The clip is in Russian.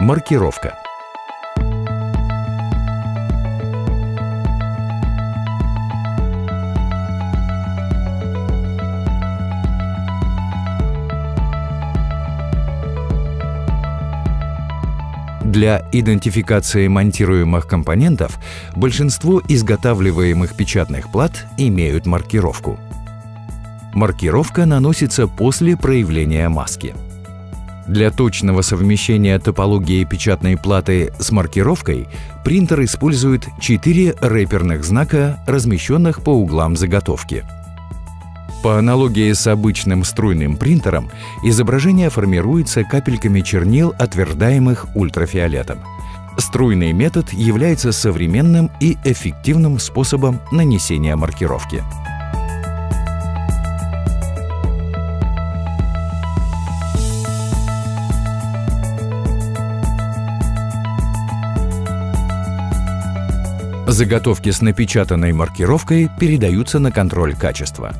Маркировка. Для идентификации монтируемых компонентов большинство изготавливаемых печатных плат имеют маркировку. Маркировка наносится после проявления маски. Для точного совмещения топологии печатной платы с маркировкой принтер использует четыре рэперных знака, размещенных по углам заготовки. По аналогии с обычным струйным принтером, изображение формируется капельками чернил, отвердаемых ультрафиолетом. Струйный метод является современным и эффективным способом нанесения маркировки. Заготовки с напечатанной маркировкой передаются на контроль качества.